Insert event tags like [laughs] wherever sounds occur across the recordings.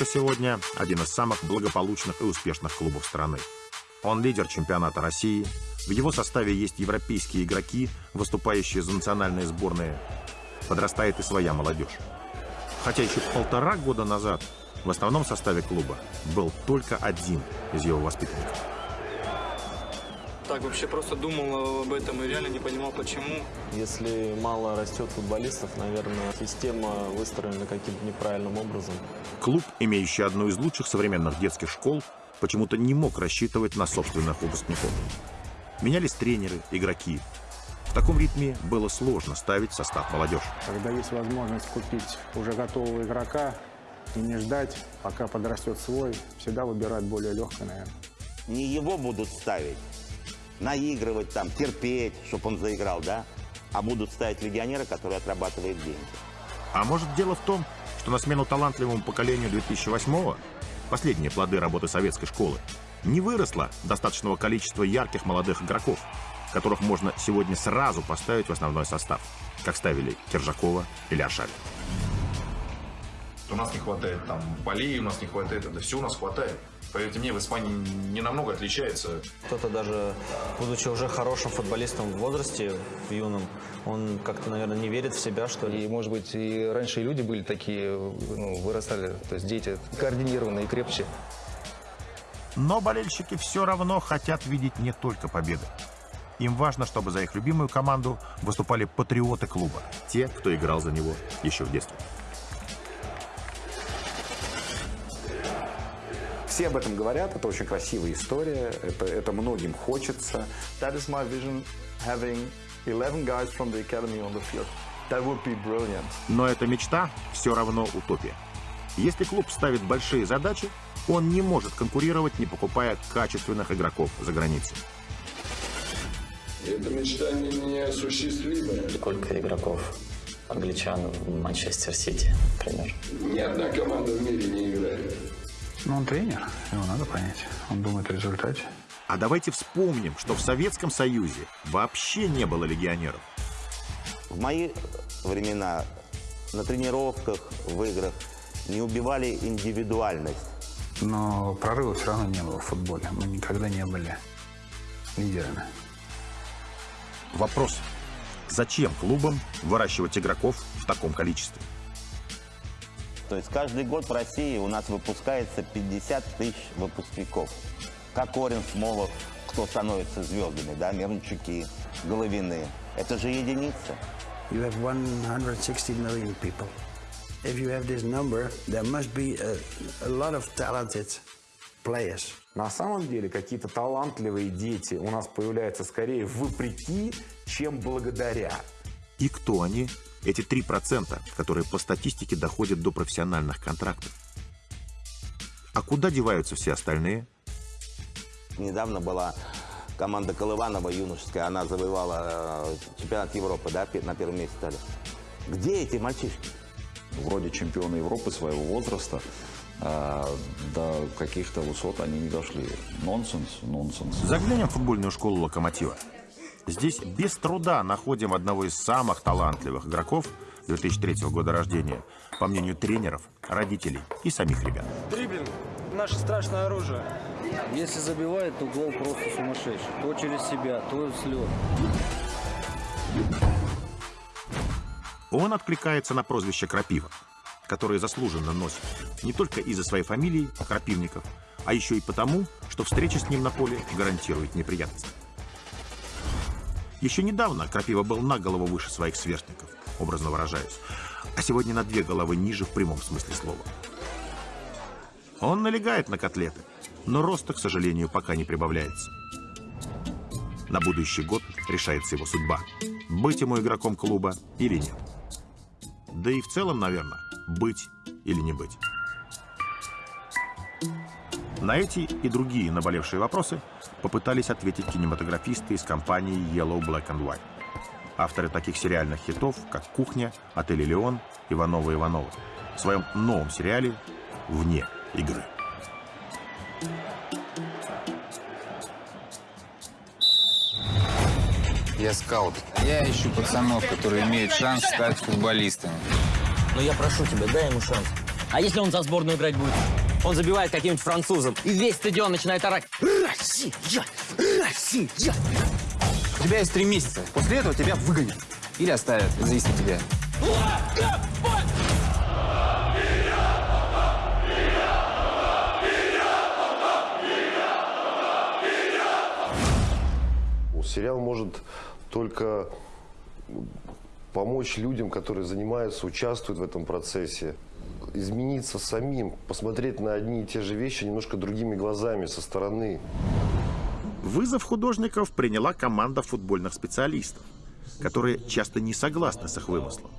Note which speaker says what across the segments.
Speaker 1: Лока сегодня один из самых благополучных и успешных клубов страны. Он лидер чемпионата России. В его составе есть европейские игроки, выступающие за национальные сборные. Подрастает и своя молодежь. Хотя еще полтора года назад в основном составе клуба был только один из его воспитанников.
Speaker 2: Так вообще просто думал об этом и реально не понимал, почему.
Speaker 3: Если мало растет футболистов, наверное, система выстроена каким-то неправильным образом.
Speaker 1: Клуб, имеющий одну из лучших современных детских школ, почему-то не мог рассчитывать на собственных выпускников. Менялись тренеры, игроки. В таком ритме было сложно ставить состав молодежи.
Speaker 4: Когда есть возможность купить уже готового игрока и не ждать, пока подрастет свой, всегда выбирать более легкое, наверное.
Speaker 5: Не его будут ставить, наигрывать там, терпеть, чтобы он заиграл, да? А будут ставить легионера, который отрабатывает деньги.
Speaker 1: А может дело в том, что на смену талантливому поколению 2008-го, последние плоды работы советской школы, не выросло достаточного количества ярких молодых игроков, которых можно сегодня сразу поставить в основной состав, как ставили Киржакова или Ашари.
Speaker 6: У нас не хватает там полей, у нас не хватает, это все у нас хватает. Поверьте мне, в Испании не намного отличается.
Speaker 3: Кто-то даже, будучи уже хорошим футболистом в возрасте, в юном, он как-то, наверное, не верит в себя, что ли.
Speaker 7: И, может быть, и раньше и люди были такие, ну, вырастали, то есть дети координированные и крепче.
Speaker 1: Но болельщики все равно хотят видеть не только победы. Им важно, чтобы за их любимую команду выступали патриоты клуба, те, кто играл за него еще в детстве.
Speaker 8: Все об этом говорят, это очень красивая история, это, это многим хочется.
Speaker 9: That is my vision, having 11 guys from the academy on the field. That would be brilliant.
Speaker 1: Но эта мечта все равно утопия. Если клуб ставит большие задачи, он не может конкурировать, не покупая качественных игроков за границей.
Speaker 10: Эта мечта не неосуществимая.
Speaker 11: Сколько игроков англичан в Манчестер Сити, например?
Speaker 10: Ни одна команда в мире не играет.
Speaker 4: Ну, он тренер, его надо понять. Он думает о результате.
Speaker 1: А давайте вспомним, что в Советском Союзе вообще не было легионеров.
Speaker 5: В мои времена на тренировках, в играх не убивали индивидуальность.
Speaker 4: Но прорыва все равно не было в футболе. Мы никогда не были лидерами.
Speaker 1: Вопрос. Зачем клубам выращивать игроков в таком количестве?
Speaker 5: То есть каждый год в России у нас выпускается 50 тысяч выпускников. Как Орин, Смолов, кто становится звездами, да, Мирончуки, Головины. Это же единица.
Speaker 12: You have 160 million people. If you have this number, there must be a, a lot of talented players.
Speaker 8: На самом деле какие-то талантливые дети у нас появляются скорее вопреки, чем благодаря.
Speaker 1: И кто они? Эти 3%, которые по статистике доходят до профессиональных контрактов. А куда деваются все остальные?
Speaker 5: Недавно была команда Колыванова юношеская, она завоевала э, чемпионат Европы, да, на первом месте стали. Где эти мальчишки?
Speaker 13: Вроде чемпионы Европы своего возраста, а до каких-то высот они не дошли. Нонсенс, нонсенс.
Speaker 1: Заглянем в футбольную школу «Локомотива». Здесь без труда находим одного из самых талантливых игроков 2003 года рождения, по мнению тренеров, родителей и самих ребят.
Speaker 2: Дриблинг – наше страшное оружие.
Speaker 14: Если забивает, то гол просто сумасшедший. То через себя, то слет.
Speaker 1: Он откликается на прозвище Крапива, которое заслуженно носит не только из-за своей фамилии Крапивников, а еще и потому, что встреча с ним на поле гарантирует неприятности. Еще недавно Крапива был на голову выше своих сверстников, образно выражаясь, а сегодня на две головы ниже в прямом смысле слова. Он налегает на котлеты, но роста, к сожалению, пока не прибавляется. На будущий год решается его судьба – быть ему игроком клуба или нет. Да и в целом, наверное, быть или не быть. На эти и другие наболевшие вопросы попытались ответить кинематографисты из компании Yellow Black and White. Авторы таких сериальных хитов, как «Кухня», «Отель Леон», «Ивановы Ивановы» в своем новом сериале «Вне игры».
Speaker 15: Я скаут. Я ищу пацанов, которые имеют шанс стать футболистами.
Speaker 14: Но я прошу тебя, дай ему шанс. А если он за сборную играть будет? Он забивает каким-нибудь французом, и весь стадион начинает орать «Россия! Россия!»
Speaker 16: У тебя есть три месяца. После этого тебя выгонят. Или оставят, зависит от тебя.
Speaker 17: Сериал может только помочь людям, которые занимаются, участвуют в этом процессе, измениться самим, посмотреть на одни и те же вещи немножко другими глазами, со стороны.
Speaker 1: Вызов художников приняла команда футбольных специалистов, которые часто не согласны с их вымыслом.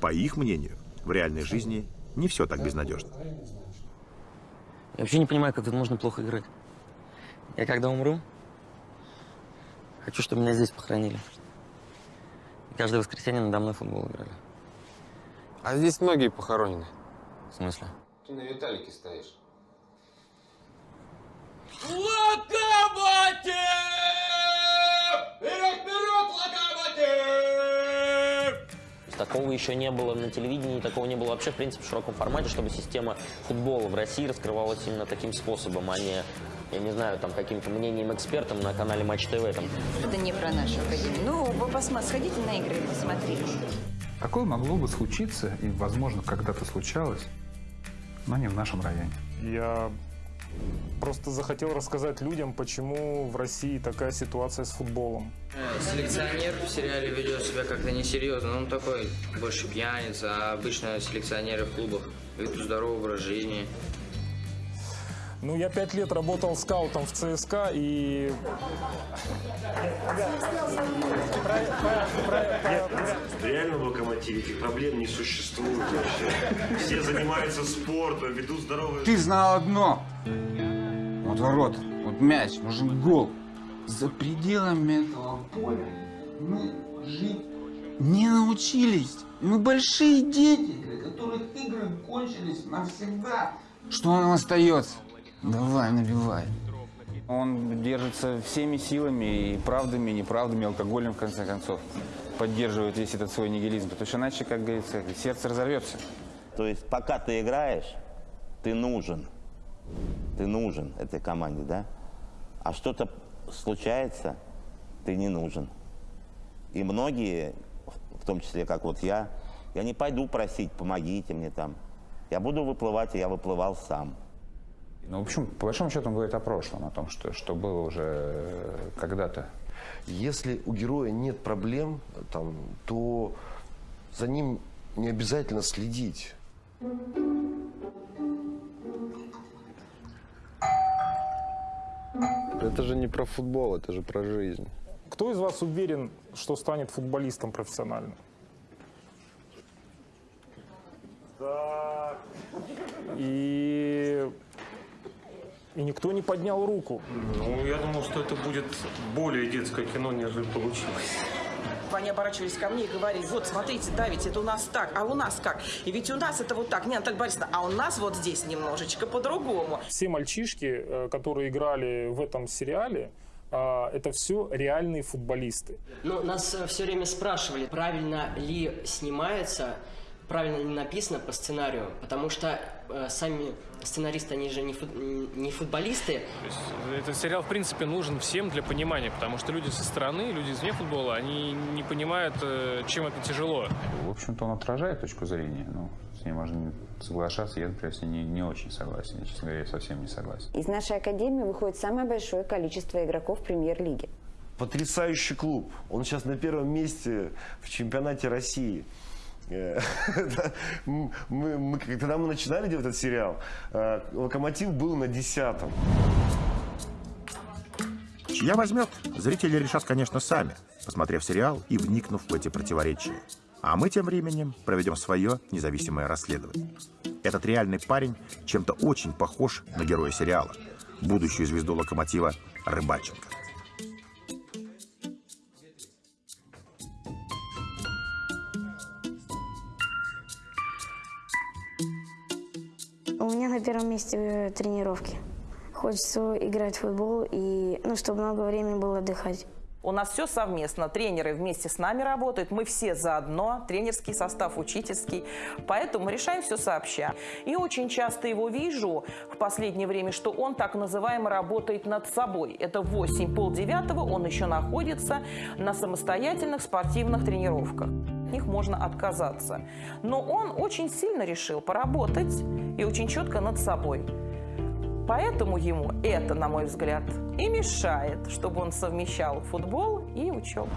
Speaker 1: По их мнению, в реальной жизни не все так безнадежно.
Speaker 14: Я вообще не понимаю, как тут можно плохо играть. Я когда умру, хочу, чтобы меня здесь похоронили. Каждое воскресенье надо мной футбол играли.
Speaker 16: А здесь многие похоронены.
Speaker 14: В смысле?
Speaker 16: Ты на Виталике стоишь.
Speaker 18: Локомотив! Вперед, вперед, локомотив!
Speaker 14: Такого еще не было на телевидении, такого не было вообще, в принципе, в широком формате, чтобы система футбола в России раскрывалась именно таким способом, а не, я не знаю, там, каким-то мнением экспертом на канале Матч ТВ. Там.
Speaker 19: Это не про нашу академию. Ну, вы посмотрите, сходите на игры и посмотрите.
Speaker 4: Такое могло бы случиться, и, возможно, когда-то случалось, но не в нашем районе.
Speaker 20: Я просто захотел рассказать людям, почему в России такая ситуация с футболом.
Speaker 21: Селекционер в сериале ведет себя как-то несерьезно. Он такой больше пьяница, а обычно селекционеры в клубах ведут здоровый образ жизни.
Speaker 20: Ну, я пять лет работал скаутом в ЦСКА, и...
Speaker 22: Реально в локомотиве этих проблем не существует вообще. Все занимаются спортом, ведут здоровый...
Speaker 16: Ты знал одно. Вот ворота, вот мяч, нужен гол. За пределами этого поля мы жить не научились. Мы большие дети, для которых игры кончились навсегда. Что нам остается? Давай, набивай.
Speaker 7: Он держится всеми силами, и правдами, и неправдами, алкоголем, в конце концов. Поддерживает весь этот свой нигилизм. Потому что иначе, как говорится, сердце разорвется.
Speaker 5: То есть пока ты играешь, ты нужен. Ты нужен этой команде, да? А что-то случается, ты не нужен. И многие, в том числе как вот я, я не пойду просить, помогите мне там. Я буду выплывать, и я выплывал сам.
Speaker 4: Ну, в общем, по большому счету он говорит о прошлом, о том, что, что было уже э, когда-то.
Speaker 17: Если у героя нет проблем, там, то за ним не обязательно следить.
Speaker 23: Это же не про футбол, это же про жизнь.
Speaker 20: Кто из вас уверен, что станет футболистом профессиональным? Да. И... И никто не поднял руку.
Speaker 24: Ну, я думал, что это будет более детское кино, нежели получилось.
Speaker 25: Они оборачивались ко мне и говорили, вот, смотрите, да, ведь это у нас так, а у нас как? И ведь у нас это вот так, не, Наталья Борисовна, а у нас вот здесь немножечко по-другому.
Speaker 20: Все мальчишки, э, которые играли в этом сериале, а, это все реальные футболисты.
Speaker 26: Но нас э, все время спрашивали, правильно ли снимается, правильно ли написано по сценарию, потому что э, сами сценаристы, они же не, фут, не футболисты.
Speaker 27: То есть этот сериал, в принципе, нужен всем для понимания, потому что люди со стороны, люди извне футбола, они не понимают, э, чем это тяжело.
Speaker 4: В общем-то, он отражает точку зрения. Ну, с ней можно соглашаться. Я, например, с ней не, не очень согласен. Я, честно говоря, совсем не согласен.
Speaker 19: Из нашей академии выходит самое большое количество игроков премьер-лиги.
Speaker 17: Потрясающий клуб. Он сейчас на первом месте в чемпионате России. Э, [laughs] мы, мы, когда мы начинали делать этот сериал, э, Локомотив был на десятом.
Speaker 1: Чья возьмет, зрители решат, конечно, сами, посмотрев сериал и вникнув в эти противоречия. А мы тем временем проведем свое независимое расследование. Этот реальный парень чем-то очень похож на героя сериала, будущую звезду «Локомотива» Рыбаченко.
Speaker 28: На первом месте э, тренировки. Хочется играть в футбол и, ну, чтобы много времени было отдыхать.
Speaker 25: У нас все совместно. Тренеры вместе с нами работают. Мы все заодно. Тренерский состав, учительский. Поэтому решаем все сообща. И очень часто его вижу в последнее время, что он так называемо работает над собой. Это в 8 полдевятого он еще находится на самостоятельных спортивных тренировках. Них можно отказаться. Но он очень сильно решил поработать и очень четко над собой. Поэтому ему это, на мой взгляд, и мешает, чтобы он совмещал футбол и учебу.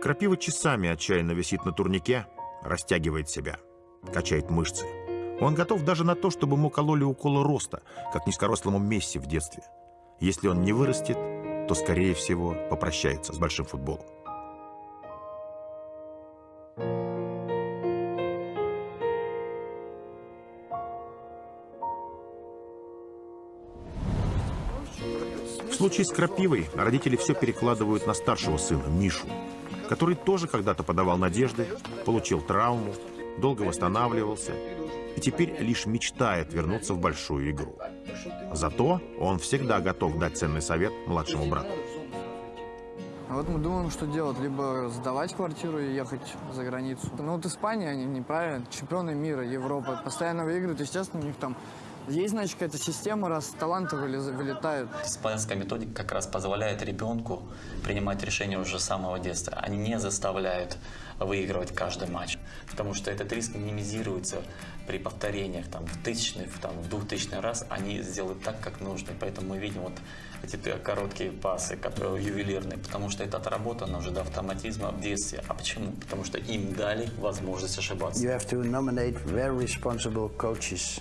Speaker 1: Крапива часами отчаянно висит на турнике, растягивает себя, качает мышцы. Он готов даже на то, чтобы ему кололи уколы роста, как низкорослому Месси в детстве. Если он не вырастет, то, скорее всего, попрощается с большим футболом. Случае с Крапивой родители все перекладывают на старшего сына, Мишу, который тоже когда-то подавал надежды, получил травму, долго восстанавливался и теперь лишь мечтает вернуться в большую игру. Зато он всегда готов дать ценный совет младшему брату.
Speaker 29: А вот мы думаем, что делать. Либо сдавать квартиру и ехать за границу. Ну вот Испания, они неправильно, чемпионы мира, Европы, постоянно выигрывают. Естественно, у них там есть, значит, какая-то система, раз таланты вылетают.
Speaker 11: Испанская методика как раз позволяет ребенку принимать решения уже с самого детства. Они не заставляют выигрывать каждый матч, потому что этот риск минимизируется при повторениях, там, в тысячный, в, там, в двухтысячный раз они сделают так, как нужно. Поэтому мы видим вот эти короткие пасы, которые ювелирные, потому что это отработано уже до автоматизма в детстве. А почему? Потому что им дали возможность ошибаться.
Speaker 12: You have to nominate very responsible coaches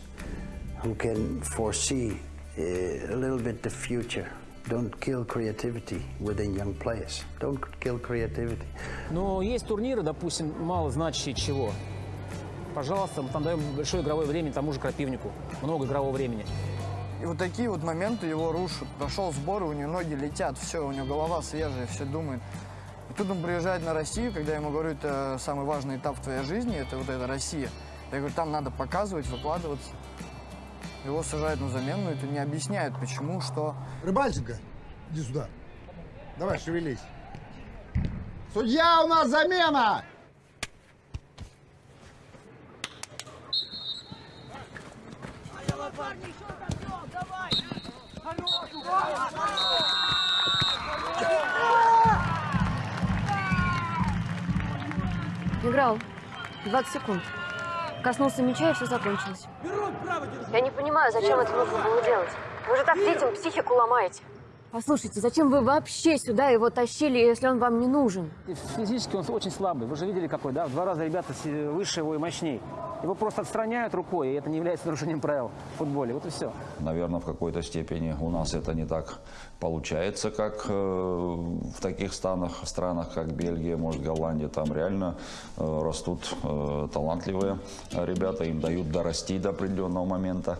Speaker 12: who can foresee uh, a little bit the future. Don't kill creativity within young players. Don't kill creativity.
Speaker 30: Но есть турниры, допустим, мало значащие чего. Пожалуйста, мы там даем большое игровое время тому же Крапивнику. Много игрового времени.
Speaker 29: И вот такие вот моменты его рушат. Прошел сбор, и у него ноги летят, все, у него голова свежая, все думает. И тут он приезжает на Россию, когда я ему говорю, это самый важный этап в твоей жизни, это вот эта Россия. Я говорю, там надо показывать, выкладываться. Его сажают на замену, это не объясняет, почему, что.
Speaker 31: Рыбальченко, иди сюда. Давай, шевелись. Судья, у нас замена!
Speaker 32: Играл. 20 секунд. Коснулся мяча, и все закончилось. Я не понимаю, зачем это нужно было делать. Вы же так детям психику ломаете. Послушайте, зачем вы вообще сюда его тащили, если он вам не нужен?
Speaker 30: Физически он очень слабый. Вы же видели какой, да? В два раза ребята си- выше его и мощней. Его просто отстраняют рукой, и это не является нарушением правил в футболе. Вот и все.
Speaker 13: Наверное, в какой-то степени у нас это не так получается, как э, в таких странах, странах, как Бельгия, может, Голландия. Там реально э, растут э, талантливые ребята, им дают дорасти до определенного момента.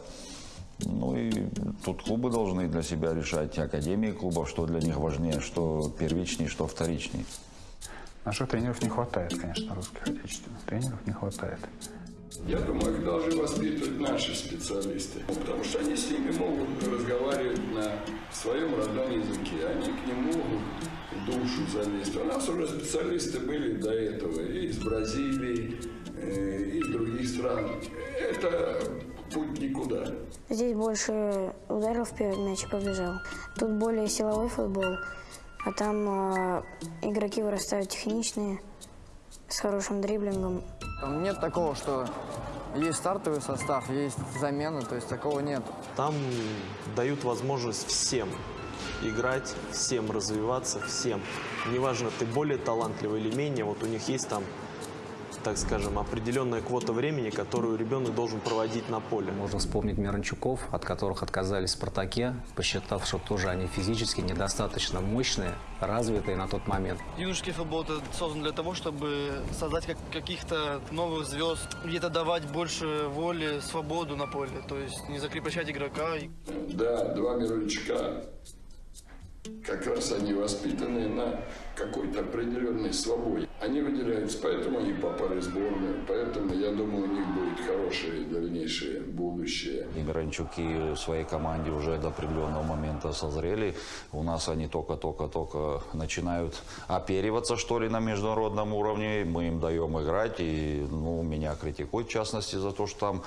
Speaker 13: Ну и тут клубы должны для себя решать, академии клубов, что для них важнее, что первичней, что вторичней.
Speaker 4: Наших тренеров не хватает, конечно, русских отечественных тренеров не хватает.
Speaker 10: Я думаю, их должны воспитывать наши специалисты, потому что они с ними могут разговаривать на своем родном языке, они к ним могут душу залезть. У нас уже специалисты были до этого и из Бразилии, э, и из других стран. Это путь никуда.
Speaker 28: Здесь больше ударил вперед, мяч и побежал. Тут более силовой футбол, а там э, игроки вырастают техничные, с хорошим дриблингом.
Speaker 29: Там нет такого, что есть стартовый состав, есть замена, то есть такого нет.
Speaker 33: Там дают возможность всем играть, всем развиваться, всем. Неважно, ты более талантливый или менее, вот у них есть там, так скажем, определенная квота времени, которую ребенок должен проводить на поле.
Speaker 34: Можно вспомнить Миранчуков, от которых отказались в «Спартаке», посчитав, что тоже они физически недостаточно мощные, развитые на тот момент.
Speaker 35: Юношеский футбол это создан для того, чтобы создать как, каких-то новых звезд, где-то давать больше воли, свободу на поле, то есть не закрепощать игрока.
Speaker 10: Да, два Мирончика как раз они воспитаны на какой-то определенной свободе. Они выделяются, поэтому они попали в сборную, поэтому, я думаю, у них будет хорошее дальнейшее будущее.
Speaker 13: И Миранчуки в своей команде уже до определенного момента созрели. У нас они только-только-только начинают опериваться, что ли, на международном уровне. Мы им даем играть, и ну, меня критикуют, в частности, за то, что там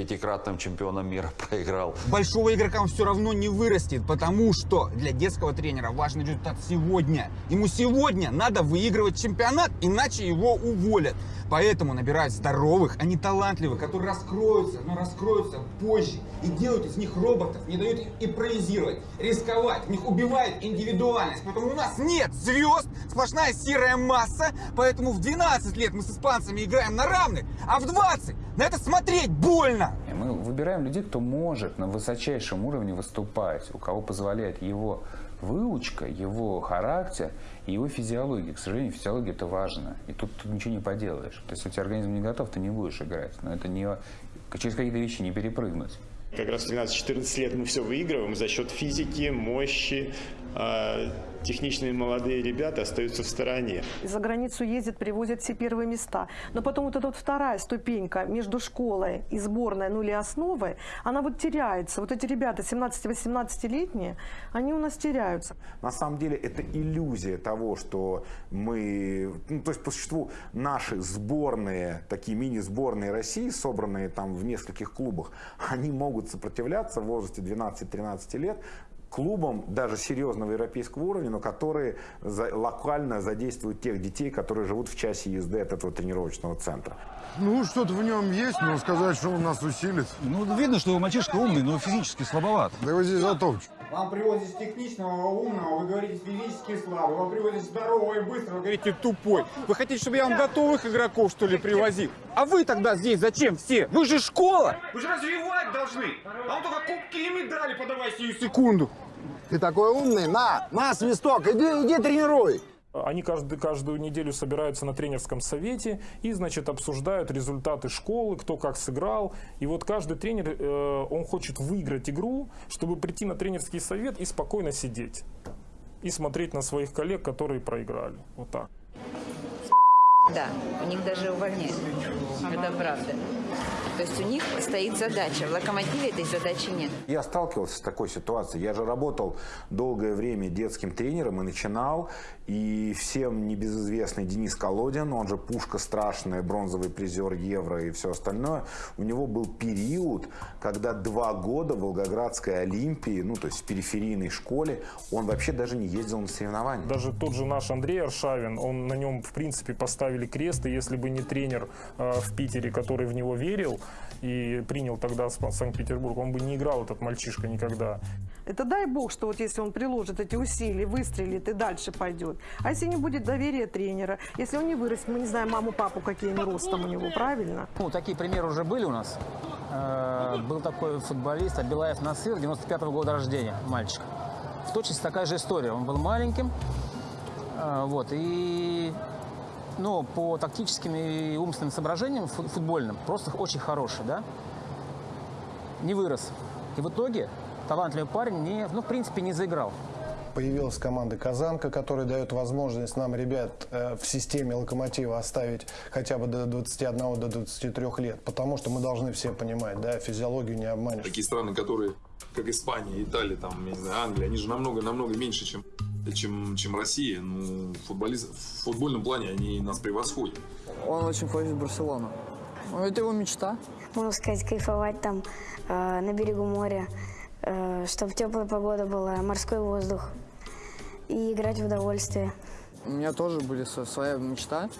Speaker 13: пятикратным чемпионом мира [laughs] проиграл.
Speaker 16: Большого игрока он все равно не вырастет, потому что для детского тренера важен результат сегодня. Ему сегодня надо выигрывать чемпионат, иначе его уволят. Поэтому набирают здоровых, а не талантливых, которые раскроются, но раскроются позже. И делают из них роботов, не дают им импровизировать, рисковать. В них убивает индивидуальность. Поэтому у нас нет звезд, сплошная серая масса. Поэтому в 12 лет мы с испанцами играем на равных, а в 20 на это смотреть больно.
Speaker 36: Мы выбираем людей, кто может на высочайшем уровне выступать, у кого позволяет его выучка, его характер и его физиология. К сожалению, физиология это важно. И тут, тут ничего не поделаешь. То есть, если организм не готов, ты не будешь играть. Но это не через какие-то вещи не перепрыгнуть.
Speaker 37: Как раз в 12-14 лет мы все выигрываем за счет физики, мощи, техничные молодые ребята остаются в стороне.
Speaker 38: За границу ездят, привозят все первые места. Но потом вот эта вот вторая ступенька между школой и сборной, ну или основой, она вот теряется. Вот эти ребята 17-18-летние, они у нас теряются.
Speaker 8: На самом деле это иллюзия того, что мы, ну, то есть по существу наши сборные, такие мини-сборные России, собранные там в нескольких клубах, [laughs] они могут сопротивляться в возрасте 12-13 лет клубам даже серьезного европейского уровня, но которые за, локально задействуют тех детей, которые живут в часе езды от этого тренировочного центра.
Speaker 39: Ну, что-то в нем есть, но сказать, что он нас усилит.
Speaker 40: Ну, видно, что мальчишка умный, но физически слабоват.
Speaker 39: Да его здесь затопчут.
Speaker 16: Вам привозят техничного, умного, вы говорите физически слабый. Вам привозят здорового и быстрого, вы говорите тупой. Вы хотите, чтобы я вам готовых игроков, что ли, привозил? А вы тогда здесь зачем все? Вы же школа! Вы же развивать должны! А он только кубки и медали подавай сию секунду.
Speaker 39: Ты такой умный, на, на, свисток, иди, иди тренируй.
Speaker 20: Они каждый, каждую неделю собираются на тренерском совете и, значит, обсуждают результаты школы, кто как сыграл. И вот каждый тренер, э, он хочет выиграть игру, чтобы прийти на тренерский совет и спокойно сидеть. И смотреть на своих коллег, которые проиграли. Вот так.
Speaker 41: Да, у них даже увольняют. Это правда. То есть у них стоит задача. В «Локомотиве» этой задачи нет.
Speaker 8: Я сталкивался с такой ситуацией. Я же работал долгое время детским тренером и начинал. И всем небезызвестный Денис Колодин, он же пушка страшная, бронзовый призер Евро и все остальное. У него был период, когда два года в Волгоградской Олимпии, ну то есть в периферийной школе, он вообще даже не ездил на соревнования.
Speaker 20: Даже тот же наш Андрей Аршавин, он на нем в принципе поставили крест. И если бы не тренер э, в Питере, который в него верил, и принял тогда Санкт-Петербург, он бы не играл этот мальчишка никогда.
Speaker 38: Это дай бог, что вот если он приложит эти усилия, выстрелит и дальше пойдет. А если не будет доверия тренера, если он не вырастет, мы не знаем маму, папу, какие они ростом у него, правильно?
Speaker 30: Ну, такие примеры уже были у нас. Э, был такой футболист Абилаев Насыр, 95 -го года рождения, мальчик. В точности такая же история. Он был маленьким, э, вот, и ну, по тактическим и умственным соображениям футбольным просто очень хороший, да, не вырос. И в итоге талантливый парень, не, ну, в принципе, не заиграл.
Speaker 42: Появилась команда «Казанка», которая дает возможность нам, ребят, э, в системе «Локомотива» оставить хотя бы до 21 до 23 лет. Потому что мы должны все понимать, да, физиологию не обманешь.
Speaker 43: Такие страны, которые, как Испания, Италия, там, не знаю, Англия, они же намного-намного меньше, чем чем, чем Россия. Ну, футболист, в футбольном плане они нас превосходят.
Speaker 29: Он очень хочет в Барселону. Ну, это его мечта.
Speaker 28: Можно сказать, кайфовать там э, на берегу моря, э, чтобы теплая погода была, морской воздух и играть в удовольствие.
Speaker 29: У меня тоже были своя мечта,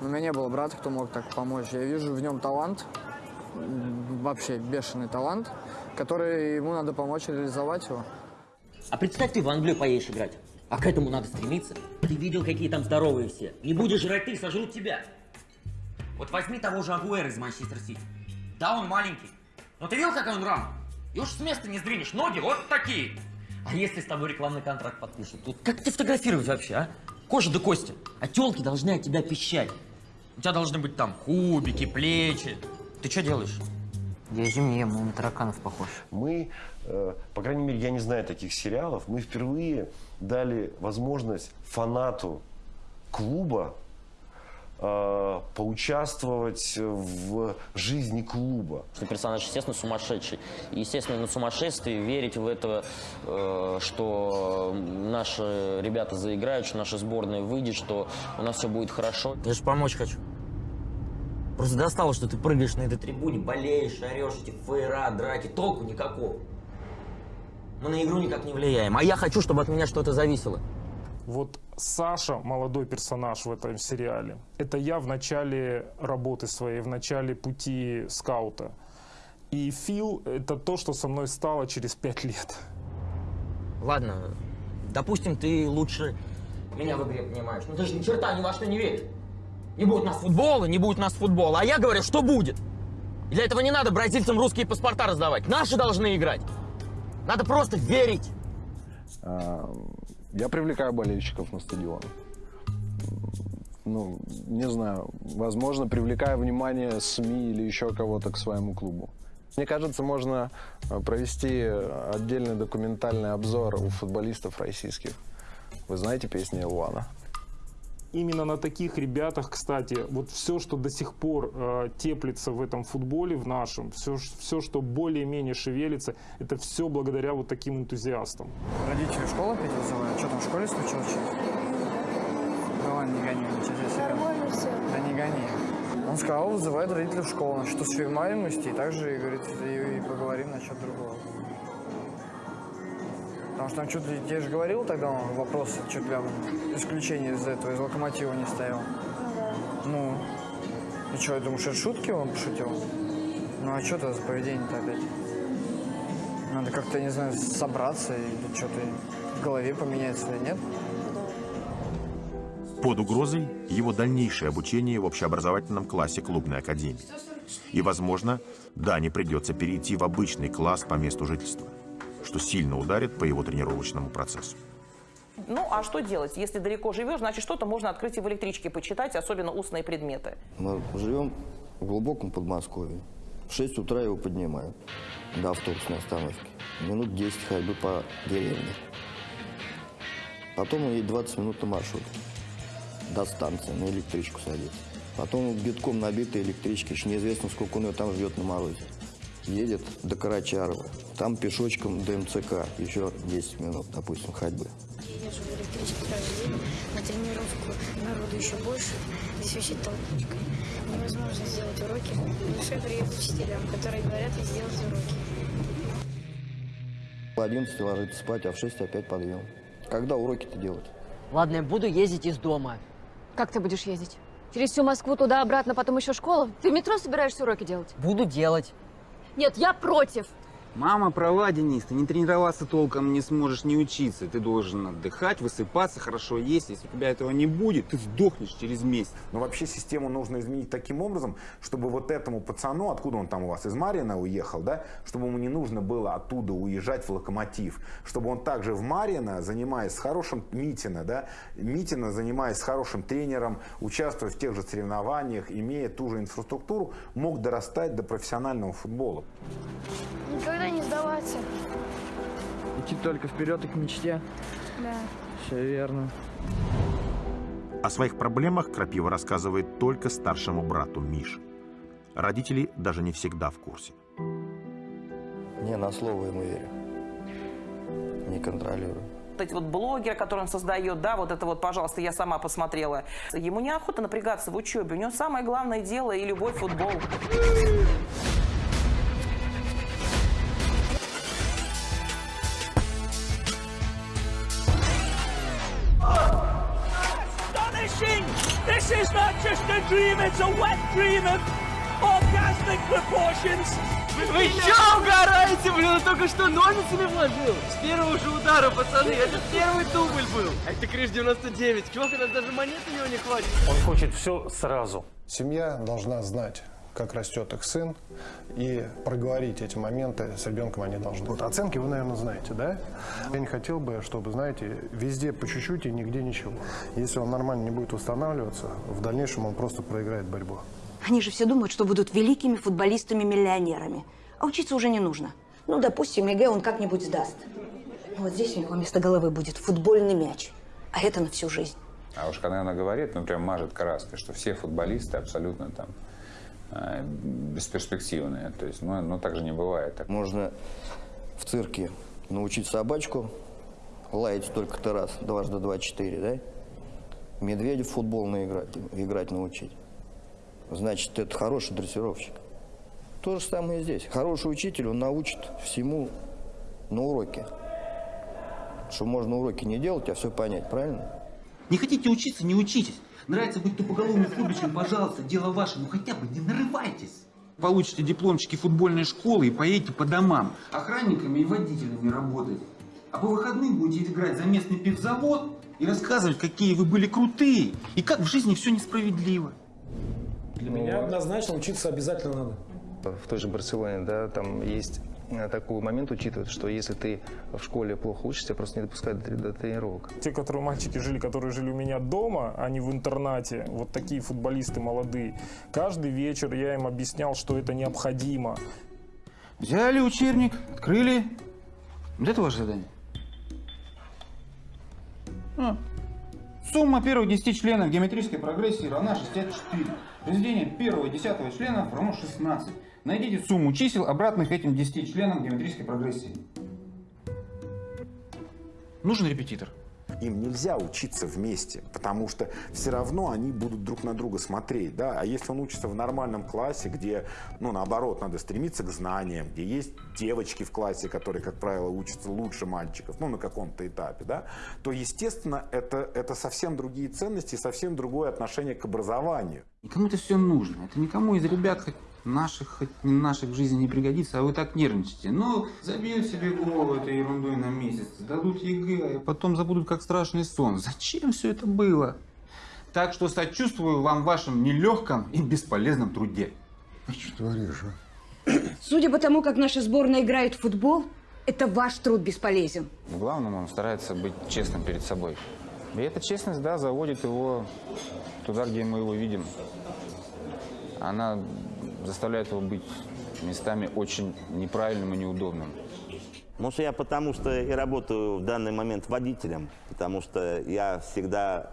Speaker 29: но у меня не было брата, кто мог так помочь. Я вижу в нем талант, вообще бешеный талант, который ему надо помочь реализовать его.
Speaker 14: А представь, ты в Англию поедешь играть. А к этому надо стремиться. Ты видел, какие там здоровые все. Не будешь жрать ты, сожрут тебя. Вот возьми того же Агуэра из Манчестер Сити. Да, он маленький. Но ты видел, как он рам? И уж с места не сдвинешь. Ноги вот такие. А если с тобой рекламный контракт подпишут? Тут как ты фотографировать вообще, а? Кожа до кости. А телки должны от тебя пищать. У тебя должны быть там кубики, плечи. Ты что делаешь? Я зимнее, он на тараканов похож.
Speaker 17: Мы, э, по крайней мере, я не знаю таких сериалов, мы впервые дали возможность фанату клуба э, поучаствовать в жизни клуба.
Speaker 14: Что персонаж, естественно, сумасшедший. Естественно, на сумасшествии верить в это, э, что наши ребята заиграют, что наша сборная выйдет, что у нас все будет хорошо. Я же помочь хочу. Просто достало, что ты прыгаешь на этой трибуне, болеешь, орешь, эти фейра, драки, толку никакого. Мы на игру никак не влияем, а я хочу, чтобы от меня что-то зависело.
Speaker 20: Вот Саша, молодой персонаж в этом сериале, это я в начале работы своей, в начале пути скаута. И Фил — это то, что со мной стало через пять лет.
Speaker 14: Ладно, допустим, ты лучше меня в игре понимаешь. Но ты же ни черта ни во что не веришь. Не будет у нас футбола, не будет нас футбола. А я говорю, что будет. Для этого не надо бразильцам русские паспорта раздавать. Наши должны играть. Надо просто верить.
Speaker 44: А, Я привлекаю болельщиков на стадион. Ну, не знаю, возможно, привлекая внимание СМИ или еще кого-то к своему клубу. Мне кажется, можно э, провести отдельный документальный обзор у футболистов российских. Вы знаете песни Илвана?
Speaker 20: Именно на таких ребятах, кстати, вот все, что до сих пор э, теплится в этом футболе, в нашем, все, все что более-менее шевелится, это все благодаря вот таким энтузиастам.
Speaker 29: Родители в школу опять вызывают? Что там в школе случилось? Да ладно, не гони, ничего себе.
Speaker 28: Нормально все.
Speaker 29: Да не гони. Он сказал, вызывает родителей в школу, насчет усведомленности, и также, говорит, и, и поговорим насчет другого. Потому что там что-то, я же говорил тогда, он вопрос, что для исключения из этого, из локомотива не стоял. Ну, и что, я думаю, что это шутки он пошутил? Ну, а что это за поведение-то опять? Надо как-то, не знаю, собраться или что-то в голове поменять свое, нет?
Speaker 1: Под угрозой его дальнейшее обучение в общеобразовательном классе клубной академии. И, возможно, Дане придется перейти в обычный класс по месту жительства, что сильно ударит по его тренировочному процессу.
Speaker 25: Ну, а что делать? Если далеко живешь, значит, что-то можно открыть и в электричке почитать, особенно устные предметы.
Speaker 45: Мы живем в глубоком Подмосковье. В 6 утра его поднимают до автобусной остановки. Минут 10 ходьбы по деревне. Потом он едет 20 минут на маршрутке. До станции, на электричку садится. Потом битком набитые электрички, еще неизвестно, сколько он ее там ждет на морозе. Едет до Карачарова. Там пешочком до МЦК. Еще 10 минут, допустим, ходьбы.
Speaker 28: Едешь в электричке каждый день, на тренировку народу еще больше, здесь вообще толкучка. Невозможно сделать уроки. В душе приедут учителям, которые говорят сделать уроки.
Speaker 45: В 11 ложится спать, а в 6 опять подъем. Когда уроки-то делать?
Speaker 14: Ладно, я буду ездить из дома.
Speaker 32: Как ты будешь ездить? Через всю Москву туда-обратно, потом еще школа? Ты в метро собираешься уроки делать?
Speaker 14: Буду делать.
Speaker 32: Нет, я против.
Speaker 16: Мама права, Денис, ты не тренироваться толком не сможешь не учиться. Ты должен отдыхать, высыпаться, хорошо есть. Если у тебя этого не будет, ты сдохнешь через месяц.
Speaker 8: Но вообще систему нужно изменить таким образом, чтобы вот этому пацану, откуда он там у вас, из Марина уехал, да, чтобы ему не нужно было оттуда уезжать в Локомотив, чтобы он также в Марина, занимаясь с хорошим Митина, да, Митина, занимаясь с хорошим тренером, участвуя в тех же соревнованиях, имея ту же инфраструктуру, мог дорастать до профессионального футбола.
Speaker 28: Никогда не сдаваться.
Speaker 29: Идти только вперед и к мечте.
Speaker 28: Да.
Speaker 29: Все верно.
Speaker 1: О своих проблемах Крапива рассказывает только старшему брату Мише. Родители даже не всегда в курсе.
Speaker 45: Не на слово ему верю. Не контролирую.
Speaker 25: Вот эти вот блогеры, которые он создает, да, вот это вот, пожалуйста, я сама посмотрела. Ему неохота напрягаться в учебе. У него самое главное дело и любовь к
Speaker 46: Astonishing! This is not just a dream, it's a wet dream of orgasmic proportions.
Speaker 35: Вы чё угораете, блин? Он только что ножницами вложил. С первого же удара, пацаны. Это первый дубль был. А это крыш 99. Чувак, у нас даже монет у него не хватит.
Speaker 44: Он хочет все сразу. Семья должна знать,
Speaker 42: как растет их сын, и проговорить эти моменты с ребенком они должны. Вот оценки вы, наверное, знаете, да? Я не хотел бы, чтобы, знаете, везде по чуть-чуть и нигде ничего. Если он нормально не будет восстанавливаться, в дальнейшем он просто проиграет борьбу.
Speaker 47: Они же все думают, что будут великими футболистами-миллионерами. А учиться уже не нужно. Ну, допустим, ЕГЭ он как-нибудь сдаст. Вот здесь у него вместо головы будет футбольный мяч. А это на всю жизнь.
Speaker 4: А уж когда она говорит, ну прям мажет краской, что все футболисты абсолютно там бесперспективные. То есть, ну, ну так же не бывает. Так.
Speaker 45: Можно в цирке научить собачку лаять только-то раз, дважды два, четыре, да? Медведя в футбол наиграть, играть научить. Значит, это хороший дрессировщик. То же самое и здесь. Хороший учитель, он научит всему на уроке. Что можно уроки не делать, а все понять, правильно?
Speaker 16: Не хотите учиться, не учитесь. Нравится быть тупоголовым футбольщиком, пожалуйста, дело ваше, но хотя бы не нарывайтесь. Получите дипломчики футбольной школы и поедете по домам. Охранниками и водителями работать. А по выходным будете играть за местный пивзавод и рассказывать, какие вы были крутые и как в жизни все несправедливо.
Speaker 48: Для меня однозначно учиться обязательно надо.
Speaker 44: В той же Барселоне, да, там есть такой момент учитывают, что если ты в школе плохо учишься, просто не допускают до, до тренировок.
Speaker 20: Те, которые мальчики жили, которые жили у меня дома, а не в интернате, вот такие футболисты молодые, каждый вечер я им объяснял, что это необходимо.
Speaker 16: Взяли учебник, открыли. Вот это ваше задание. А. Сумма первых 10 членов геометрической прогрессии равна 64. Произведение первого и десятого членов равно 16. Найдите сумму чисел, обратных этим 10 членам геометрической прогрессии. Нужен репетитор.
Speaker 8: Им нельзя учиться вместе, потому что все равно они будут друг на друга смотреть. Да? А если он учится в нормальном классе, где, ну, наоборот, надо стремиться к знаниям, где есть девочки в классе, которые, как правило, учатся лучше мальчиков, ну, на каком-то этапе, да, то, естественно, это, это совсем другие ценности, совсем другое отношение к образованию.
Speaker 16: Никому это все нужно. Это никому из ребят хоть наших, хоть наших в жизни не пригодится, а вы так нервничаете. Ну, забьют себе голову этой ерундой на месяц, дадут ЕГЭ, а потом забудут как страшный сон. Зачем все это было? Так что сочувствую вам в вашем нелегком и бесполезном труде.
Speaker 39: Что творишь, а?
Speaker 47: Судя по тому, как наша сборная играет в футбол, это ваш труд бесполезен.
Speaker 4: В главном он старается быть честным перед собой. И эта честность, да, заводит его туда, где мы его видим. Она заставляет его быть местами очень неправильным и неудобным.
Speaker 49: Может, я потому что и работаю в данный момент водителем, потому что я всегда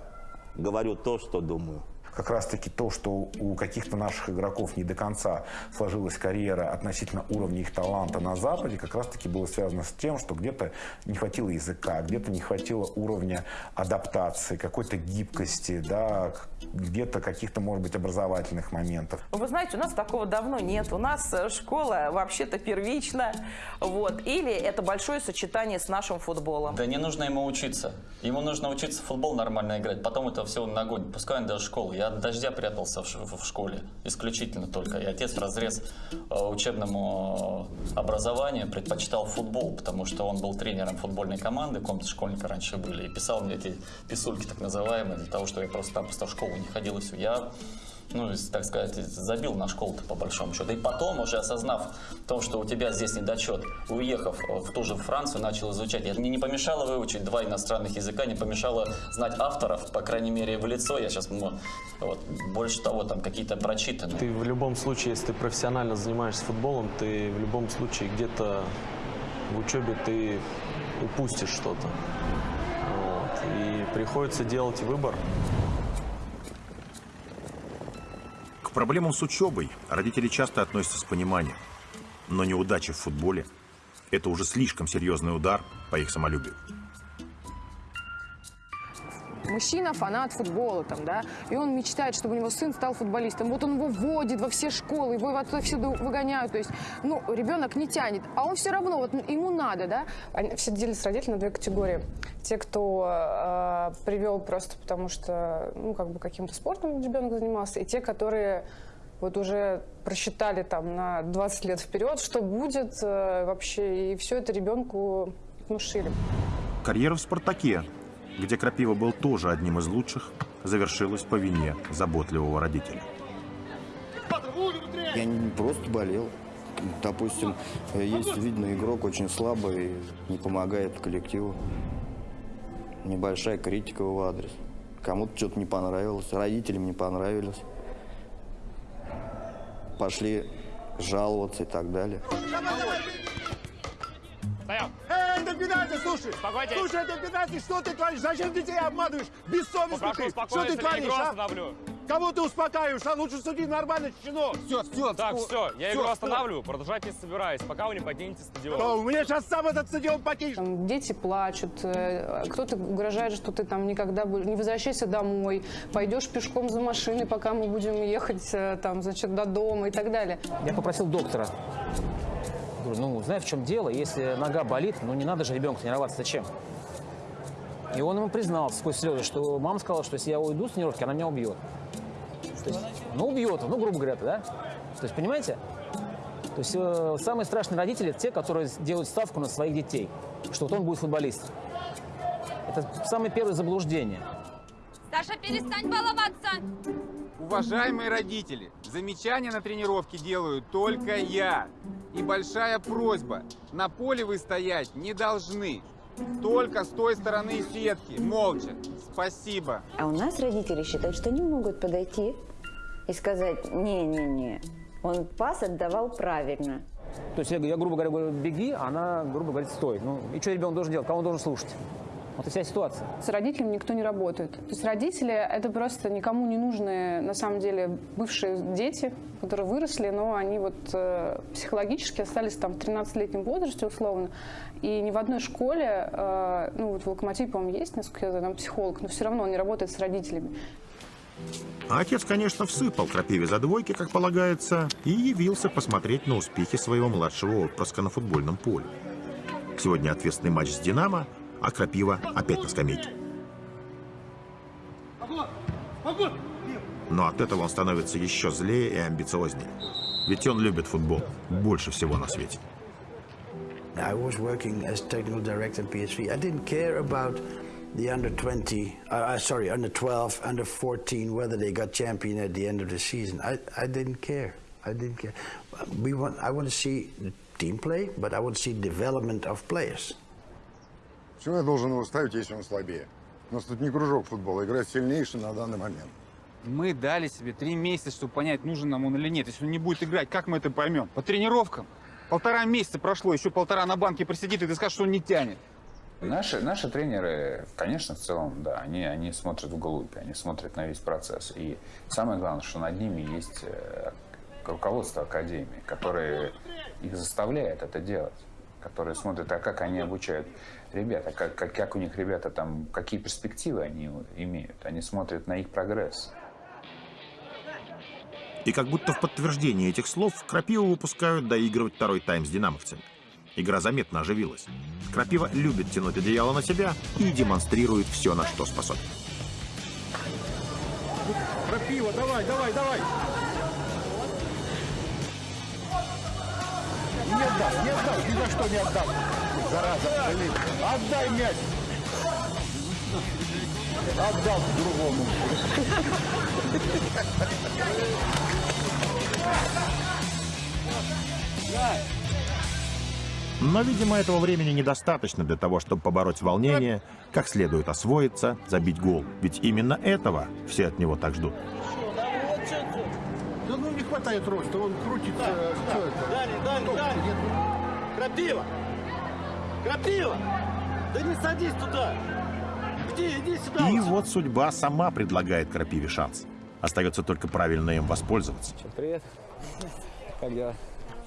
Speaker 49: говорю то, что думаю.
Speaker 8: Как раз-таки то, что у каких-то наших игроков не до конца сложилась карьера относительно уровня их таланта на Западе, как раз-таки было связано с тем, что где-то не хватило языка, где-то не хватило уровня адаптации, какой-то гибкости, да, где-то каких-то, может быть, образовательных моментов.
Speaker 50: Вы знаете, у нас такого давно нет. У нас э, школа вообще-то первична. Вот. Или это большое сочетание с нашим футболом.
Speaker 11: Да не нужно ему учиться. Ему нужно учиться в футбол нормально играть. Потом это все нагонит. Пускай он даже школу. Я от дождя прятался в, школе. Исключительно только. И отец разрез э, учебному образованию предпочитал футбол, потому что он был тренером футбольной команды, комнаты школьника раньше были, и писал мне эти писульки так называемые, для того, что я просто-напросто в школу не ходил и все. Я ну, так сказать, забил на школу-то по большому счету. И потом, уже осознав то, что у тебя здесь недочет, уехав в ту же Францию, начал изучать. Мне не помешало выучить два иностранных языка, не помешало знать авторов, по крайней мере, в лицо. Я сейчас, ну, вот, больше того, там какие-то прочитанные.
Speaker 51: Ты в любом случае, если ты профессионально занимаешься футболом, ты в любом случае где-то в учебе ты упустишь что-то. Вот. И приходится делать выбор.
Speaker 52: Проблемам с учебой родители часто относятся с пониманием. Но неудача в футболе – это уже слишком серьезный удар по их самолюбию.
Speaker 32: Мужчина фанат футбола, там, да, и он мечтает, чтобы у него сын стал футболистом. Вот он его вводит во все школы, его отсюда выгоняют. То есть, ну, ребенок не тянет, а он все равно, вот ему надо, да.
Speaker 53: Они все делятся родители на две категории. Те, кто э, привел просто потому, что, ну, как бы каким-то спортом ребенок занимался, и те, которые вот уже просчитали там на 20 лет вперед, что будет э, вообще, и все это ребенку внушили.
Speaker 52: Карьера в «Спартаке», где Крапива был тоже одним из лучших, завершилась по вине заботливого родителя.
Speaker 45: Я не просто болел. Допустим, есть, видно, игрок очень слабый, не помогает коллективу. Небольшая критика в его адрес. Кому-то что-то не понравилось, родителям не понравилось. Пошли жаловаться и так далее.
Speaker 54: Стоял. Эй, это пенальти, слушай! Слушай, это пенальти, что ты творишь? Зачем ты детей обманываешь? Бессовестный ты! Что ты творишь, а? Кого ты успокаиваешь? А лучше суди нормально, чечено!
Speaker 16: Все, все,
Speaker 55: Так, все, я игру останавливаю, продолжать не собираюсь, пока вы не покинете стадион.
Speaker 54: Что, у меня сейчас сам этот стадион покинешь.
Speaker 32: Дети плачут, э, кто-то угрожает, что ты там никогда не возвращайся домой, пойдешь пешком за машиной, пока мы будем ехать э, там, значит, до дома и так далее.
Speaker 30: Я попросил доктора. Говорю, ну, знаешь, в чем дело? Если нога болит, ну, не надо же ребенка тренироваться. Зачем? И он ему признался сквозь слезы, что мама сказала, что если я уйду с тренировки, она меня убьет. То есть, ну, убьет, ну, грубо говоря, да? То есть, понимаете? То есть, э, самые страшные родители – те, которые делают ставку на своих детей, что вот он будет футболистом. Это самое первое заблуждение.
Speaker 56: Саша, перестань баловаться!
Speaker 16: Уважаемые родители, замечания на тренировке делаю только я. И большая просьба, на поле вы стоять не должны. Только с той стороны сетки, молча. Спасибо.
Speaker 19: А у нас родители считают, что они могут подойти и сказать, не-не-не, он пас отдавал правильно.
Speaker 30: То есть я, я, грубо говоря, говорю, беги, а она, грубо говоря, стой. Ну, и что ребенок должен делать? Кого он должен слушать? Вот и вся ситуация.
Speaker 32: С родителями никто не работает. То есть родители – это просто никому не нужные, на самом деле, бывшие дети, которые выросли, но они вот э, психологически остались там в 13-летнем возрасте условно. И ни в одной школе, э, ну вот в Локомотиве, по-моему, есть, насколько я знаю, там психолог, но все равно он не работает с родителями.
Speaker 1: А отец, конечно, всыпал крапиве за двойки, как полагается, и явился посмотреть на успехи своего младшего отпрыска на футбольном поле. Сегодня ответственный матч с «Динамо», а крапива опять на скамейке. Но от этого он становится еще злее и амбициознее. Ведь он любит футбол больше всего на свете.
Speaker 12: I was working as technical director at PSV. I didn't care about the under 20, uh, uh, sorry, under 12, under 14, whether they got champion at the end of the season. I, I didn't care. I didn't care. We want, I want to see the team play, but I want to see development of players.
Speaker 9: Почему я должен его ставить, если он слабее? У нас тут не кружок футбола, играет сильнейший на данный момент.
Speaker 16: Мы дали себе три месяца, чтобы понять, нужен нам он или нет. Если он не будет играть, как мы это поймем? По тренировкам. Полтора месяца прошло, еще полтора на банке просидит, и ты скажешь, что он не тянет.
Speaker 4: Наши, наши тренеры, конечно, в целом, да, они, они смотрят вглубь, они смотрят на весь процесс. И самое главное, что над ними есть э, руководство Академии, которое их заставляет это делать, которые смотрят, а как они обучают ребят, а как, как, как у них ребята там, какие перспективы они имеют. Они смотрят на их прогресс.
Speaker 1: И как будто в подтверждение этих слов Крапиву выпускают доигрывать второй тайм с динамовцами. Игра заметно оживилась. Крапива любит тянуть одеяло на себя и демонстрирует все, на что способен.
Speaker 54: Крапива, давай, давай, давай! Не отдам, не отдам, ни за что не отдам. Зараза, блин. Отдай мяч. Отдал другому.
Speaker 1: Но, видимо, этого времени недостаточно для того, чтобы побороть волнение, как следует освоиться, забить гол. Ведь именно этого все от него так ждут.
Speaker 54: Да ну хватает роста, он крутится. Что это?
Speaker 57: Далее, далее, далее. Крапива! Крапива! Да не садись туда! Иди, иди сюда!
Speaker 1: И вот судьба сама предлагает Крапиве шанс. Остается только правильно им воспользоваться.
Speaker 30: Привет. Как дела?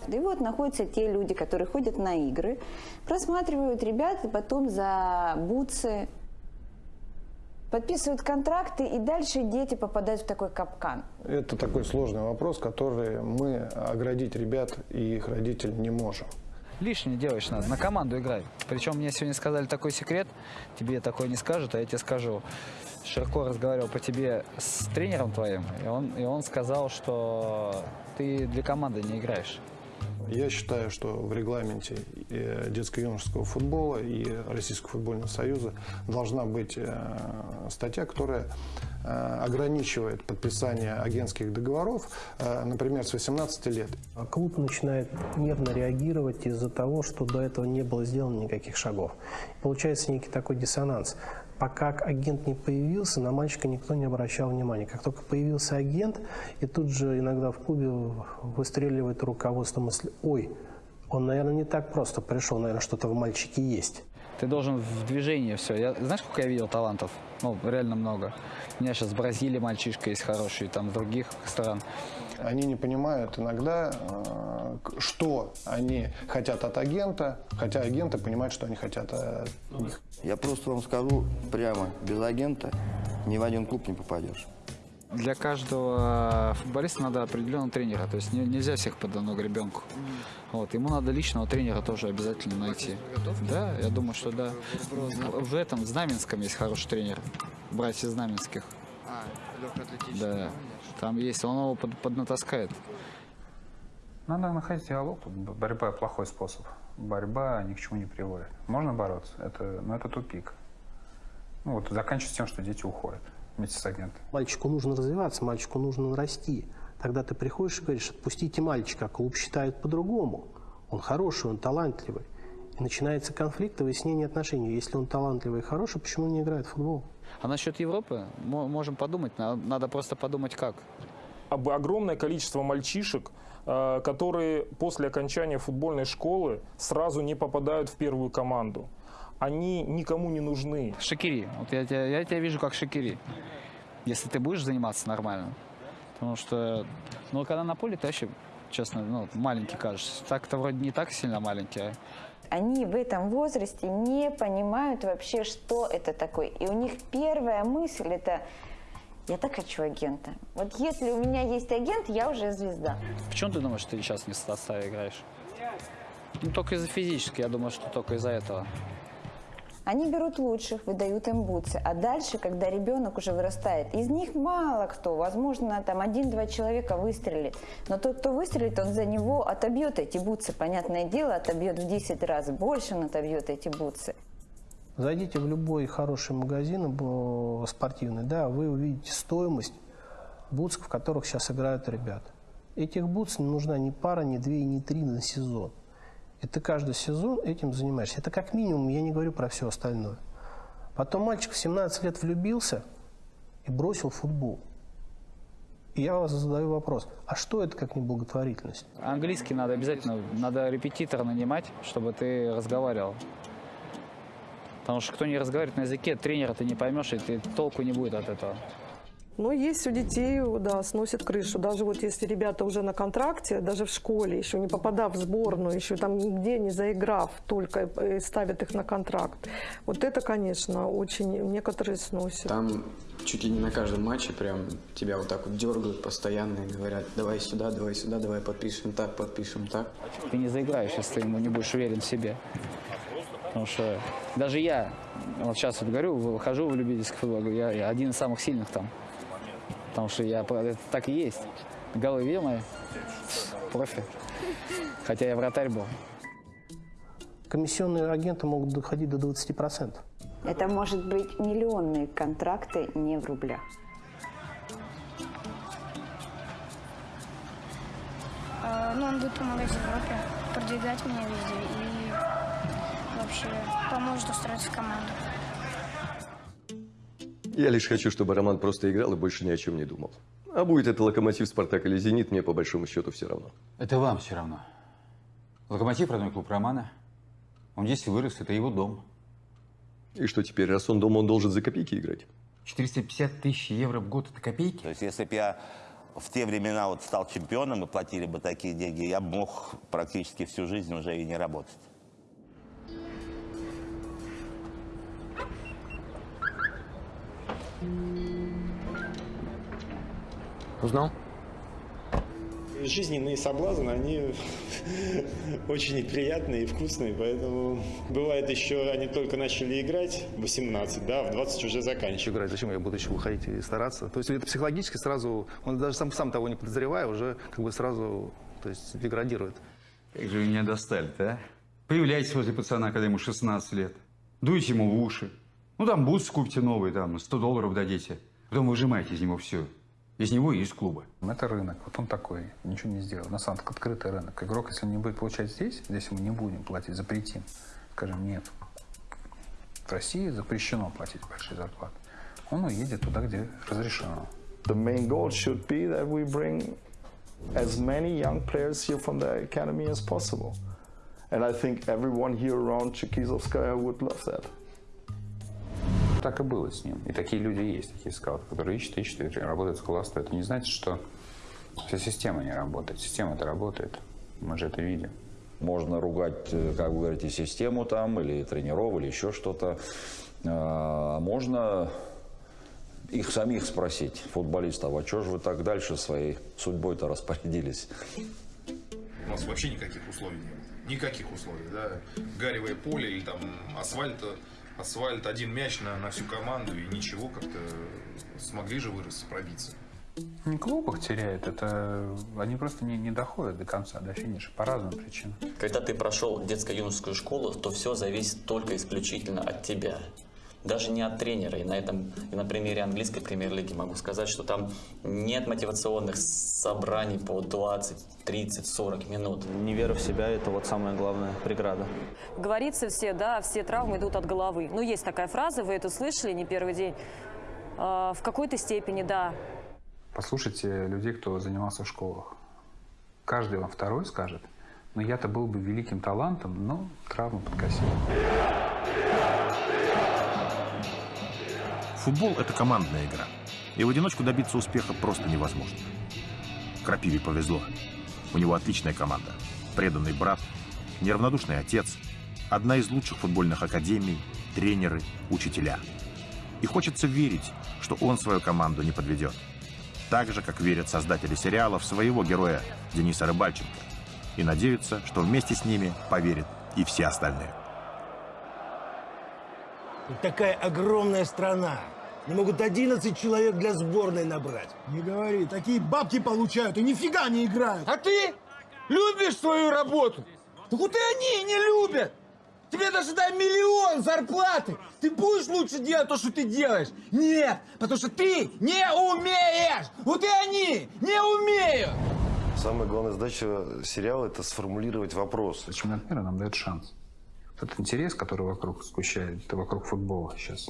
Speaker 19: И вот находятся те люди, которые ходят на игры, просматривают ребят, и потом за бутсы подписывают контракты, и дальше дети попадают в такой капкан.
Speaker 42: Это такой сложный вопрос, который мы оградить ребят и их родителей не можем.
Speaker 7: Лишнее делаешь надо, на команду играй. Причем мне сегодня сказали такой секрет, тебе такой не скажут, а я тебе скажу. Широко разговаривал по тебе с тренером твоим, и он, и он сказал, что ты для команды не играешь.
Speaker 42: Я считаю, что в регламенте э, детско-юношеского футбола и Российского футбольного союза должна быть э, статья, которая э, ограничивает подписание агентских договоров, например, с 18 лет.
Speaker 58: А клуб начинает нервно реагировать из-за того, что до этого не было сделано никаких шагов. Получается некий такой диссонанс. Пока агент не появился, на мальчика никто не обращал внимания. Как только появился агент, и тут же иногда в клубе выстреливает руководство мысли, ой, он, наверное, не так просто пришел, наверное, что-то в мальчике есть.
Speaker 7: Ты должен в движении все. Я, знаешь, сколько я видел талантов? Ну, реально много. У меня сейчас в Бразилии мальчишка есть хороший, там, с других стран.
Speaker 42: Они не понимают иногда, э, что они хотят от агента, хотя агенты понимают, что они хотят от них.
Speaker 45: Я просто вам скажу прямо, без агента ни в один клуб не попадешь.
Speaker 7: Для каждого футболиста надо определенного тренера. То есть не- нельзя всех под одну гребенку. Вот. Ему надо личного тренера тоже обязательно найти. Да, я думаю, что да. В этом, в Знаменском есть хороший тренер. Братья Знаменских. Да. Там есть, он его под- поднатаскает.
Speaker 4: Надо находить диалог. Борьба – плохой способ. Борьба ни к чему не приводит. Можно бороться, это, но это тупик. Ну вот заканчивается тем, что дети уходят вместе с агентом.
Speaker 58: Мальчику нужно развиваться, мальчику нужно расти. Тогда ты приходишь и говоришь, отпустите мальчика, а клуб считает по-другому. Он хороший, он талантливый. И начинается конфликт и выяснение отношений. Если он талантливый и хороший, почему он не играет в футбол?
Speaker 7: А насчет Европы мо- можем подумать. на- Надо просто подумать как.
Speaker 59: об- огромное количество мальчишек, э, которые после окончания футбольной школы сразу не попадают в первую команду. Они никому не нужны.
Speaker 7: Шакири. Вот я тебя, я тебя вижу как Шакири. Если ты будешь заниматься нормально. Потому что, ну, когда на поле, ты вообще, честно, ну, маленький кажешься. Так-то вроде не так сильно маленький, а
Speaker 19: Они в этом возрасте не понимают вообще, что это такое. И у них первая мысль это «я так хочу агента». Вот если у меня есть агент, я уже звезда.
Speaker 7: Почему ты думаешь, что ты сейчас не в составе играешь? Ну, только из-за физически, я думаю, что только из-за этого.
Speaker 19: Они берут лучших, выдают им бутсы. А дальше, когда ребенок уже вырастает, из них мало кто, возможно, там один-два человека выстрелит. Но тот, кто выстрелит, он за него отобьет эти бутсы. Понятное дело, отобьет в 10 раз больше, он отобьет эти бутсы.
Speaker 58: Зайдите в любой хороший магазин э, спортивный, да, вы увидите стоимость бутс, в которых сейчас играют ребята. Этих бутс не нужна ни пара, ни две, ни три на сезон. И ты каждый сезон этим занимаешься. Это как минимум, я не говорю про все остальное. Потом мальчик в 17 лет влюбился и бросил футбол. И я вас задаю вопрос, а что это как не благотворительность?
Speaker 7: Английский надо обязательно, надо репетитора нанимать, чтобы ты разговаривал. Потому что кто не разговаривает на языке, тренера ты не поймешь, и ты толку не будет от этого.
Speaker 53: Но есть у детей, да, сносит крышу. Даже вот если ребята уже на контракте, даже в школе, еще не попадав в сборную, еще там нигде не заиграв, только э, ставят их на контракт. Вот это, конечно, очень некоторые сносят.
Speaker 60: Там чуть ли не на каждом матче прям тебя вот так вот дергают постоянно и говорят, давай сюда, давай сюда, давай подпишем так, подпишем так.
Speaker 7: Ты не заиграешь, если ты ему не будешь уверен в себе. Потому что даже я, вот сейчас вот говорю, выхожу в любительский футбол, я, я один из самых сильных там. Потому что я, это так и есть. Голы видел мои? Профи. Хотя я вратарь был.
Speaker 58: Комиссионные агенты могут доходить до 20%.
Speaker 19: Это может быть миллионные контракты не в рублях.
Speaker 61: Э, Ну, он будет помогать Европе, продвигать меня везде и вообще поможет устроиться в команду.
Speaker 55: Я лишь хочу, чтобы Роман просто играл и больше ни о чем не думал. А будет это Локомотив, Спартак или Зенит, мне по большому счету все равно.
Speaker 54: Это вам все равно. Локомотив – родной клуб Романа. Он здесь и вырос, это его дом.
Speaker 55: И что теперь, раз он дома, он должен за копейки играть?
Speaker 54: 450 тысяч евро в год – это копейки?
Speaker 62: То есть, если бы я в те времена вот стал чемпионом и платили бы такие деньги, я бы мог практически всю жизнь уже и не работать.
Speaker 54: Узнал?
Speaker 24: Жизненные соблазны, они [laughs] очень неприятные и вкусные, поэтому бывает еще, они только начали играть в 18, да, в 20 уже заканчивают.
Speaker 63: играть. Зачем я буду еще выходить и стараться? То есть это психологически сразу, он даже сам, сам того не подозревая, уже как бы сразу то есть, деградирует.
Speaker 54: Как же вы меня достали-то, а? Появляйтесь возле пацана, когда ему 16 лет. Дуйте ему в уши. Ну, там бутсы купите новые, там, 100 долларов дадите. Потом выжимаете из него все. Из него и из клуба.
Speaker 4: Это рынок, вот он такой, ничего не сделал. На самом деле открытый рынок. Игрок, если не будет получать здесь, здесь мы не будем платить, запретим. Скажем, нет. В России запрещено платить большие зарплаты. Он уедет туда, где разрешено.
Speaker 9: The main goal should be that we bring as many young players here from the academy as possible. And I think everyone here around Chikizovskaya would love that.
Speaker 54: Так и было с ним. И такие люди есть, такие скауты, которые ищут, ищут, и работают с класса. Это не значит, что вся система не работает. Система-то работает. Мы же это видим.
Speaker 13: Можно ругать, э, как вы говорите, систему там, или тренеров, или еще что-то. А можно их самих спросить, футболистов, а что же вы так дальше своей судьбой-то распорядились?
Speaker 6: У нас вообще никаких условий не было. Никаких условий, да. Гаревое поле или там асфальт, асфальт, один мяч на, на всю команду и ничего, как-то смогли же вырасти, пробиться.
Speaker 4: Не клуб их теряет, это они просто не, не доходят до конца, до финиша, по разным причинам.
Speaker 11: Когда ты прошел детско-юношескую школу, то все зависит только исключительно от тебя. Даже не от тренера. И на этом, и на примере английской премьер-лиги могу сказать, что там нет мотивационных собраний по 20, 30, 40 минут.
Speaker 64: Невера в себя – это вот самая главная преграда.
Speaker 65: Говорится все, да, все травмы идут от головы. Ну, есть такая фраза, вы это слышали не первый день. А, в какой-то степени, да.
Speaker 4: Послушайте людей, кто занимался в школах. Каждый вам второй скажет, но я-то был бы великим талантом, но травму подкосил.
Speaker 1: Футбол – это командная игра. И в одиночку добиться успеха просто невозможно. Крапиве повезло. У него отличная команда. Преданный брат, неравнодушный отец, одна из лучших футбольных академий, тренеры, учителя. И хочется верить, что он свою команду не подведет. Так же, как верят создатели сериала в своего героя Дениса Рыбальченко. И надеются, что вместе с ними поверят и все остальные.
Speaker 66: Такая огромная страна. Не могут 11 человек для сборной набрать.
Speaker 16: Не говори, такие бабки получают и нифига не играют. А ты любишь свою работу? Так вот и они не любят. Тебе даже дай миллион зарплаты. Ты будешь лучше делать то, что ты делаешь? Нет, потому что ты не умеешь. Вот и они не умеют.
Speaker 17: Самая главная задача сериала – это сформулировать вопрос.
Speaker 4: Чемпионат мира нам дает шанс. Этот интерес, который вокруг сгущает, вокруг футбола сейчас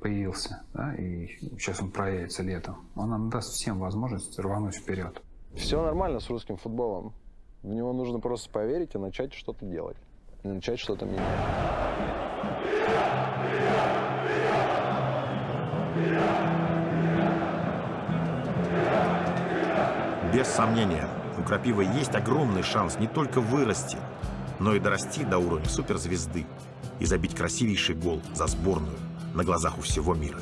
Speaker 4: появился, да, и сейчас он проявится летом, он нам даст всем возможность рвануть вперед.
Speaker 67: Все нормально с русским футболом. В него нужно просто поверить и начать что-то делать. И начать что-то менять.
Speaker 1: Без сомнения, у Крапивы есть огромный шанс не только вырасти, но и дорасти до уровня суперзвезды и забить красивейший гол за сборную на глазах у всего мира.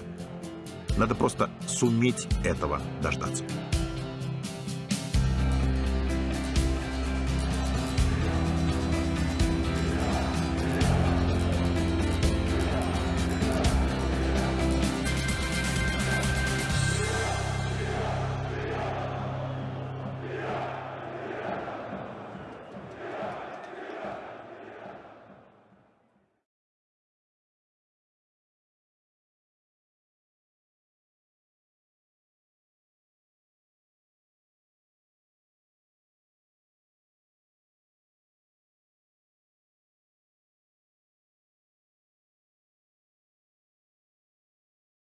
Speaker 1: Надо просто суметь этого дождаться.